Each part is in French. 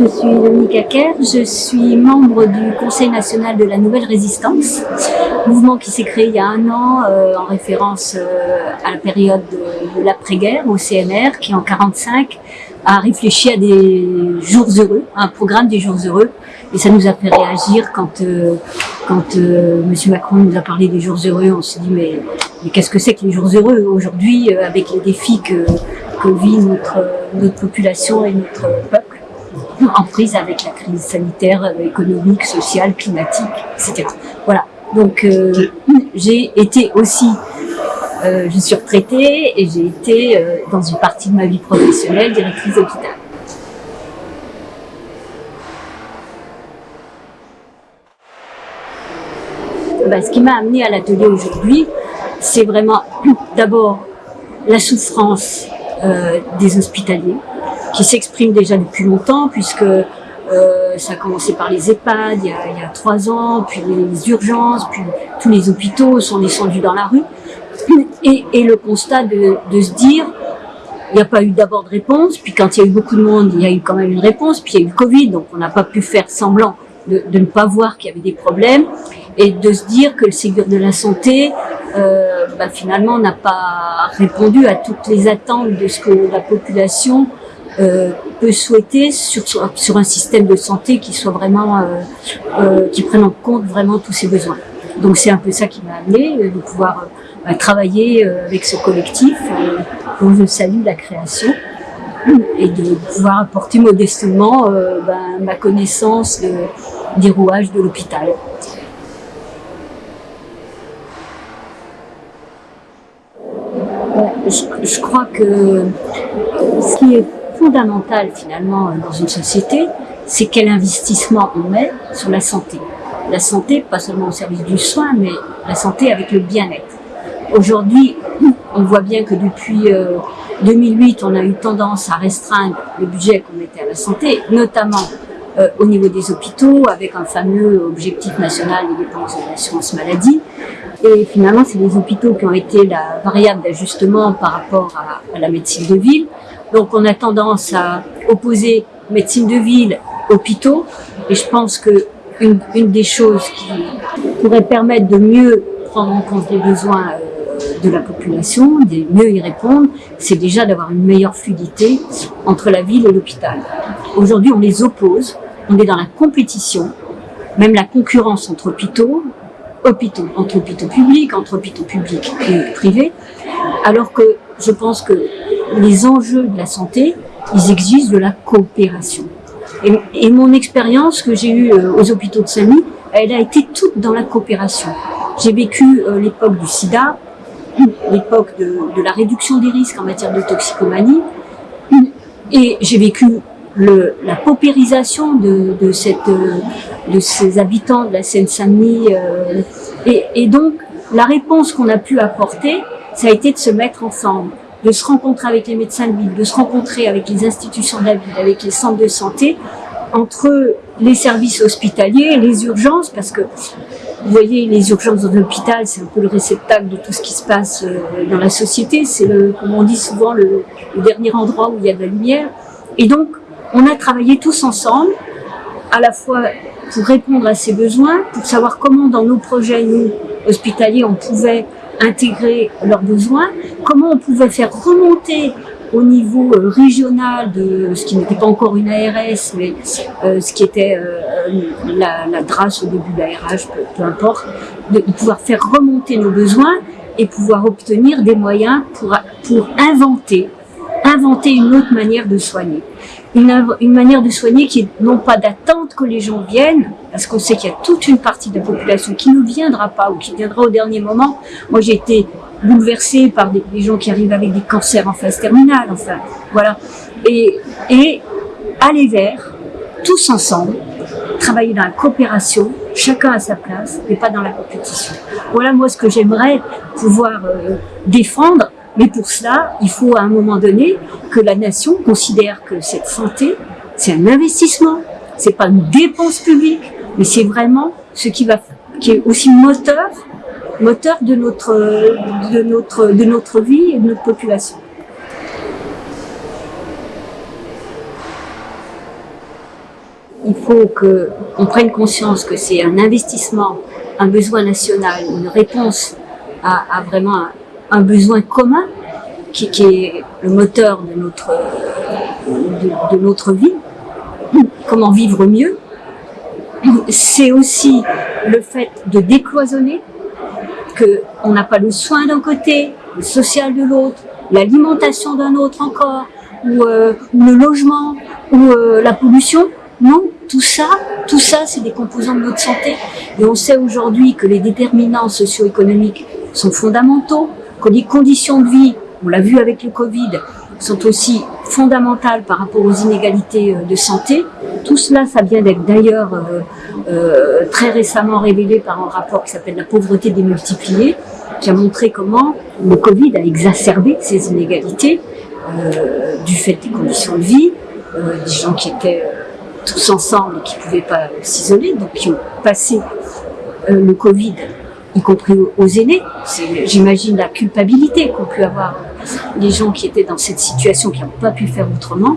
je suis Dominique Acker, je suis membre du Conseil national de la Nouvelle Résistance, mouvement qui s'est créé il y a un an euh, en référence euh, à la période de, l'après-guerre au CNR qui en 45 a réfléchi à des jours heureux, un programme des jours heureux. Et ça nous a fait réagir quand euh, M. Macron nous a parlé des jours heureux, on s'est dit mais, qu'est-ce que c'est que les jours heureux aujourd'hui avec les défis que, vit notre population et notre peuple? En prise avec la crise sanitaire, économique, sociale, climatique, etc. Voilà. Donc euh, j'ai été aussi, euh, je suis retraitée et j'ai été euh, dans une partie de ma vie professionnelle directrice d'hôpital. Bah, ce qui m'a amené à l'atelier aujourd'hui, c'est vraiment d'abord la souffrance des hospitaliers, qui s'exprime déjà depuis longtemps, puisque euh, ça a commencé par les EHPAD il y, a, il y a trois ans, puis les urgences, puis tous les hôpitaux sont descendus dans la rue. Et, et le constat de, de se dire, il n'y a pas eu d'abord de réponse, puis quand il y a eu beaucoup de monde, il y a eu quand même une réponse, puis il y a eu le Covid, donc on n'a pas pu faire semblant de, de ne pas voir qu'il y avait des problèmes, et de se dire que le Ségur de la Santé, euh, bah, finalement, n'a pas répondu à toutes les attentes de ce que la population euh, peut souhaiter sur, un système de santé qui soit vraiment, euh, euh, qui prenne en compte vraiment tous ses besoins. Donc c'est un peu ça qui m'a amené de pouvoir travailler avec ce collectif dont je salue la création et de pouvoir apporter modestement ben, ma connaissance de, des rouages de l'hôpital. Je, je, crois que ce qui est fondamental finalement dans une société, c'est quel investissement on met sur la santé. La santé, pas seulement au service du soin, mais la santé avec le bien-être. Aujourd'hui, on voit bien que depuis 2008, euh, on a eu tendance à restreindre le budget qu'on mettait à la santé, notamment euh, au niveau des hôpitaux, avec un fameux objectif national des dépenses de l'assurance maladie. Et finalement, c'est les hôpitaux qui ont été la variable d'ajustement par rapport à, la médecine de ville. Donc on a tendance à opposer médecine de ville, hôpitaux, et je pense que une, des choses qui pourrait permettre de mieux prendre en compte les besoins euh, de la population, de mieux y répondre, c'est déjà d'avoir une meilleure fluidité entre la ville et l'hôpital. Aujourd'hui, on les oppose, on est dans la compétition, même la concurrence entre hôpitaux, hôpitaux, entre hôpitaux publics, entre hôpitaux publics et privés, alors que je pense que les enjeux de la santé, ils exigent de la coopération. Et, mon expérience que j'ai eue euh, aux hôpitaux de Saint-Denis, elle a été toute dans la coopération. J'ai vécu euh, l'époque du sida, l'époque de, la réduction des risques en matière de toxicomanie, et j'ai vécu la paupérisation de, de, ces habitants de la Seine-Saint-Denis. Euh, et donc, la réponse qu'on a pu apporter, ça a été de se mettre ensemble, de se rencontrer avec les médecins de ville, de se rencontrer avec les institutions de la ville, avec les centres de santé, entre les services hospitaliers, les urgences, parce que vous voyez, les urgences dans l'hôpital, c'est un peu le réceptacle de tout ce qui se passe euh, dans la société. C'est, comme on dit souvent, le, le, dernier endroit où il y a de la lumière. Et donc, on a travaillé tous ensemble, à la fois pour répondre à ces besoins, pour savoir comment dans nos projets, nous, hospitaliers, on pouvait intégrer leurs besoins, comment on pouvait faire remonter au niveau euh, régional de ce qui n'était pas encore une ARS, mais euh, ce qui était euh, la, la DRAS au début de l'ARH, peu, importe, de, pouvoir faire remonter nos besoins et pouvoir obtenir des moyens pour, inventer, inventer une autre manière de soigner une, une, manière de soigner qui est non pas d'attente que les gens viennent, parce qu'on sait qu'il y a toute une partie de la population qui ne viendra pas ou qui viendra au dernier moment. Moi, j'ai été bouleversée par des, des, gens qui arrivent avec des cancers en phase terminale, enfin, voilà. Et, et aller vers, tous ensemble, travailler dans la coopération, chacun à sa place, et pas dans la compétition. Voilà, moi, ce que j'aimerais pouvoir euh, défendre mais pour cela, il faut à un moment donné que la nation considère que cette santé, c'est un investissement, c'est pas une dépense publique, mais c'est vraiment ce qui va, qui est aussi moteur, moteur de notre, de notre, de notre vie et de notre population. il faut qu'on prenne conscience que c'est un investissement, un besoin national, une réponse à, vraiment un, besoin commun qui, est le moteur de notre, de, de notre vie. Comment vivre mieux C'est aussi le fait de décloisonner, qu'on n'a pas le soin d'un côté, le social de l'autre, l'alimentation d'un autre encore, ou euh, le logement, ou euh, la pollution. Non, tout ça, tout ça, c'est des composants de notre santé. Et on sait aujourd'hui que les déterminants socio-économiques sont fondamentaux, que les conditions de vie, on l'a vu avec le Covid, sont aussi fondamentales par rapport aux inégalités euh, de santé. Tout cela, ça vient d'être d'ailleurs très récemment révélé par un rapport qui s'appelle La pauvreté démultipliée, qui a montré comment le Covid a exacerbé ces inégalités euh, du fait des conditions de vie, euh, des gens qui étaient euh, tous ensemble et qui ne pouvaient pas s'isoler, donc qui ont passé le Covid, y compris aux aînés. J'imagine la culpabilité qu'ont pu avoir les gens qui étaient dans cette situation, qui n'ont pas pu faire autrement.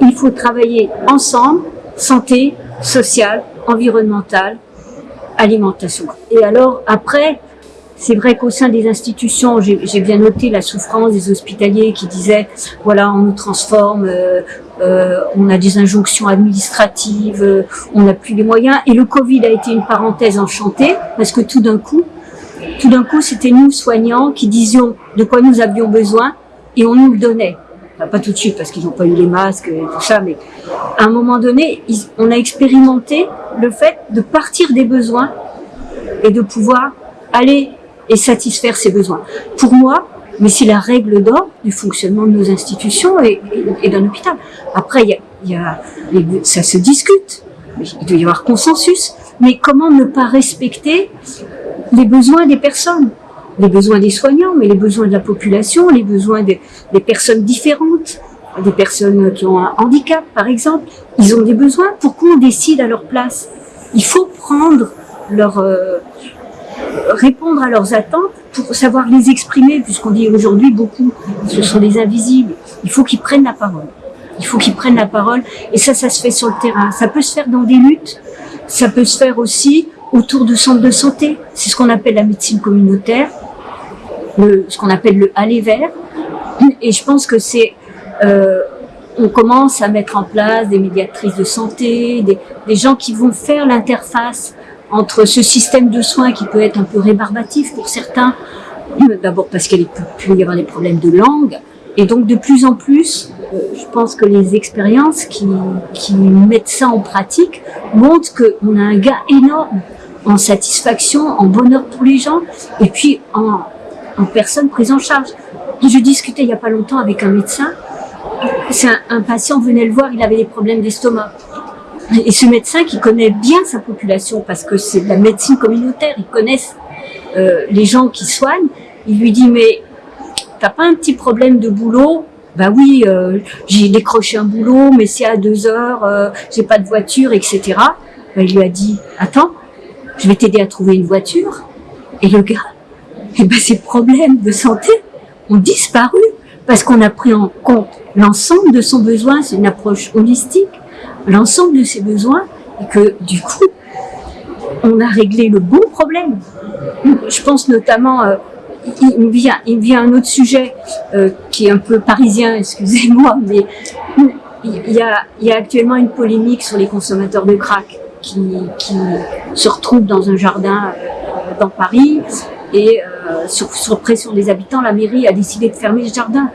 Il faut travailler ensemble, santé, sociale, environnementale, alimentation. Et alors, après, c'est vrai qu'au sein des institutions, j'ai bien noté la souffrance des hospitaliers qui disaient, voilà, on nous transforme, euh, euh, on a des injonctions administratives, euh, on n'a plus les moyens. Et le Covid a été une parenthèse enchantée, parce que tout d'un coup, tout d'un coup, c'était nous, soignants, qui disions de quoi nous avions besoin, et on nous le donnait. pas tout de suite, parce qu'ils n'ont pas eu les masques et tout ça, mais à un moment donné, on a expérimenté le fait de partir des besoins et de pouvoir aller et satisfaire ses besoins. Pour moi, mais c'est la règle d'or du fonctionnement de nos institutions et, d'un hôpital. Après, ça se discute, il doit y avoir consensus, mais comment ne pas respecter les besoins des personnes? Les besoins des soignants, mais les besoins de la population, les besoins des, personnes différentes, des personnes qui ont un handicap, par exemple. Ils ont des besoins. Pourquoi on décide à leur place? Il faut prendre leur, euh, répondre à leurs attentes pour savoir les exprimer, puisqu'on dit aujourd'hui beaucoup, ce sont des invisibles. Il faut qu'ils prennent la parole. Il faut qu'ils prennent la parole. Et ça, ça se fait sur le terrain. Ça peut se faire dans des luttes. Ça peut se faire aussi autour de centres de santé. C'est ce qu'on appelle la médecine communautaire, ce qu'on appelle le aller vers. Et je pense que c'est... Euh, on commence à mettre en place des médiatrices de santé, des gens qui vont faire l'interface entre ce système de soins qui peut être un peu rébarbatif pour certains, d'abord parce qu'il peut y avoir des problèmes de langue, et donc de plus en plus, euh, je pense que les expériences qui, mettent ça en pratique montrent qu'on a un gain énorme en satisfaction, en bonheur pour les gens, et puis en, en personnes prises en charge. Je discutais il n'y a pas longtemps avec un médecin, un patient venait le voir, il avait des problèmes d'estomac. Et ce médecin qui connaît bien sa population, parce que c'est de la médecine communautaire, ils connaissent euh, les gens qui soignent, il lui dit, mais t'as pas un petit problème de boulot? Bah oui, euh, j'ai décroché un boulot, mais c'est à deux heures, euh, j'ai pas de voiture, etc. Bah, il lui a dit, attends, je vais t'aider à trouver une voiture. Et le gars, eh ben, ses problèmes de santé ont disparu parce qu'on a pris en compte l'ensemble de son besoin, c'est une approche holistique l'ensemble de ses besoins et que du coup, on a réglé le bon problème. Je pense notamment, euh, il, me vient, un autre sujet euh, qui est un peu parisien, excusez-moi, mais il y, a, actuellement une polémique sur les consommateurs de crack qui, se retrouvent dans un jardin euh, dans Paris et sur, sur pression des habitants, la mairie a décidé de fermer ce jardin.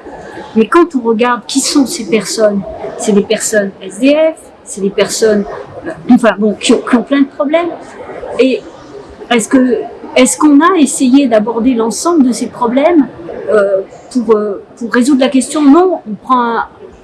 Mais quand on regarde qui sont ces personnes, c'est des personnes SDF, c'est des personnes euh, enfin, bon, qui, ont, plein de problèmes. Et est-ce qu'on a essayé d'aborder l'ensemble de ces problèmes euh, pour, euh, pour résoudre la question? Non, on prend,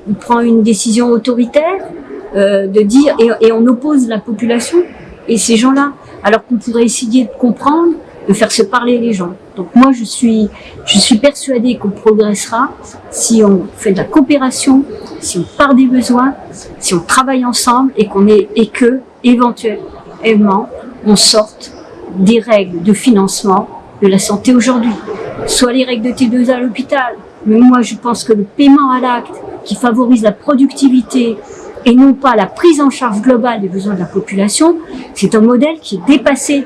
on prend une décision autoritaire de dire et on oppose la population et ces gens-là, alors qu'on pourrait essayer de comprendre de faire se parler les gens. Donc moi, je suis, je persuadée qu'on progressera si on fait de la coopération, si on part des besoins, si on travaille ensemble et qu'on que éventuellement on sorte des règles de financement de la santé aujourd'hui. Soit les règles de T2A à l'hôpital, mais moi je pense que le paiement à l'acte qui favorise la productivité et non pas la prise en charge globale des besoins de la population, c'est un modèle qui est dépassé.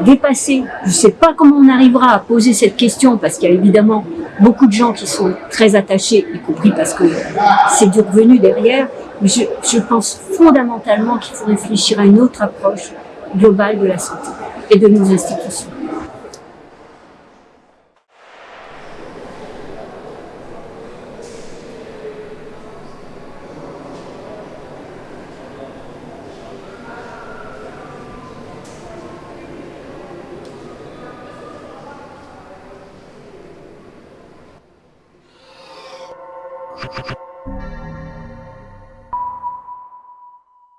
Dépassé. Je ne sais pas comment on arrivera à poser cette question parce qu'il y a évidemment beaucoup de gens qui sont très attachés, y compris parce que c'est du revenu derrière. Mais je, je pense fondamentalement qu'il faut réfléchir à une autre approche globale de la santé et de nos institutions.